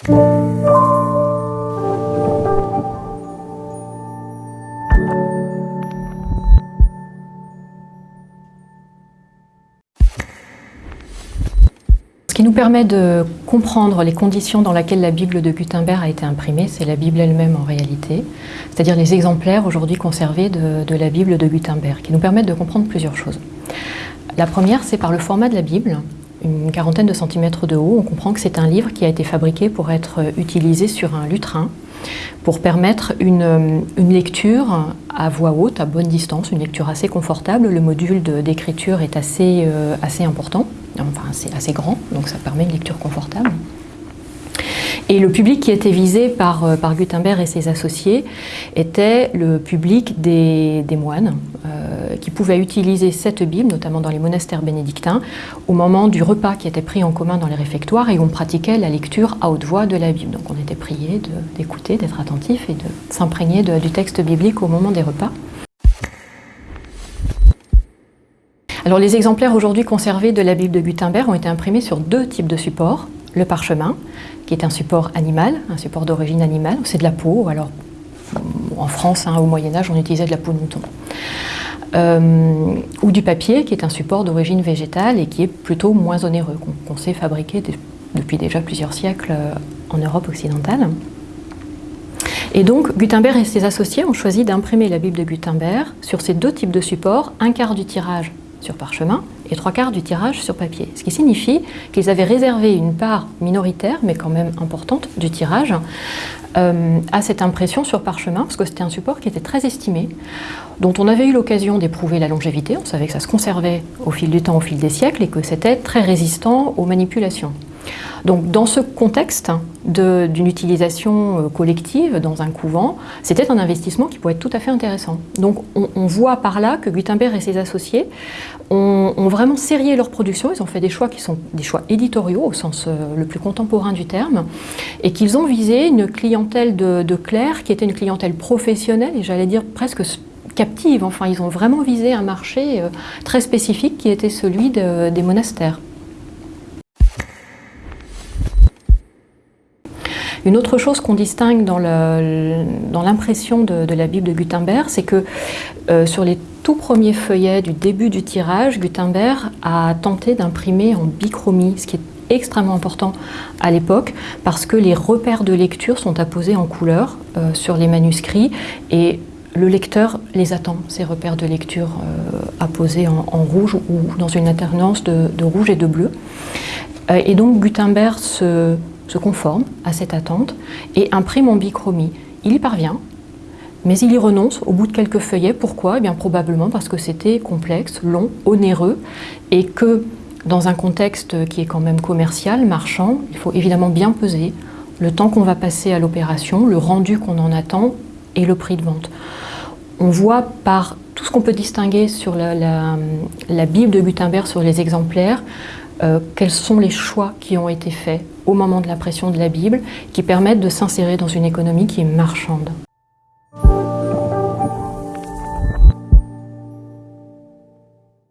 Ce qui nous permet de comprendre les conditions dans lesquelles la Bible de Gutenberg a été imprimée, c'est la Bible elle-même en réalité, c'est-à-dire les exemplaires aujourd'hui conservés de, la Bible de Gutenberg, qui nous permettent de comprendre plusieurs choses. La première, c'est par le format de la Bible, une quarantaine de centimètres de haut. On comprend que c'est un livre qui a été fabriqué pour être utilisé sur un lutrin, pour permettre une, une lecture à voix haute, à bonne distance, une lecture assez confortable. Le module d'écriture est assez, euh, assez important, enfin c'est assez grand, donc ça permet une lecture confortable. Et le public qui était visé par, euh, par Gutenberg et ses associés était le public des, moines, euh, qui pouvaient utiliser cette Bible, notamment dans les monastères bénédictins, au moment du repas qui était pris en commun dans les réfectoires et où on pratiquait la lecture à haute voix de la Bible. Donc on était prié d'écouter, d'être attentif et de s'imprégner du texte biblique au moment des repas. Alors les exemplaires aujourd'hui conservés de la Bible de Gutenberg ont été imprimés sur deux types de supports. Le parchemin, qui est un support animal, un support d'origine animale, c'est de la peau, alors en France, hein, au Moyen-Âge, on utilisait de la peau de mouton. Euh, ou du papier, qui est un support d'origine végétale et qui est plutôt moins onéreux, qu'on qu sait fabriquer depuis déjà plusieurs siècles euh, en Europe occidentale. Et donc, Gutenberg et ses associés ont choisi d'imprimer la Bible de Gutenberg sur ces deux types de supports, un quart du tirage sur parchemin et trois quarts du tirage sur papier. Ce qui signifie qu'ils avaient réservé une part minoritaire, mais quand même importante, du tirage euh, à cette impression sur parchemin, parce que c'était un support qui était très estimé, dont on avait eu l'occasion d'éprouver la longévité. On savait que ça se conservait au fil du temps, au fil des siècles, et que c'était très résistant aux manipulations. Donc dans ce contexte d'une utilisation euh, collective dans un couvent, c'était un investissement qui pouvait être tout à fait intéressant. Donc on, voit par là que Gutenberg et ses associés ont, vraiment serré leur production, ils ont fait des choix qui sont des choix éditoriaux au sens euh, le plus contemporain du terme, et qu'ils ont visé une clientèle de, clercs qui était une clientèle professionnelle et j'allais dire presque captive, enfin ils ont vraiment visé un marché euh, très spécifique qui était celui de, des monastères. Une autre chose qu'on distingue dans l'impression de, la Bible de Gutenberg, c'est que euh, sur les tout premiers feuillets du début du tirage, Gutenberg a tenté d'imprimer en bichromie, ce qui est extrêmement important à l'époque parce que les repères de lecture sont apposés en couleur euh, sur les manuscrits et le lecteur les attend, ces repères de lecture euh, apposés en, rouge ou dans une alternance de, rouge et de bleu. Et donc Gutenberg se se conforme à cette attente et imprime en bichromie. Il y parvient, mais il y renonce au bout de quelques feuillets. Pourquoi? Eh bien probablement parce que c'était complexe, long, onéreux et que dans un contexte qui est quand même commercial, marchand, il faut évidemment bien peser le temps qu'on va passer à l'opération, le rendu qu'on en attend et le prix de vente. On voit par tout ce qu'on peut distinguer sur la, Bible de Gutenberg, sur les exemplaires, euh, quels sont les choix qui ont été faits au moment de l'impression de la Bible qui permettent de s'insérer dans une économie qui est marchande?